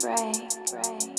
break, break.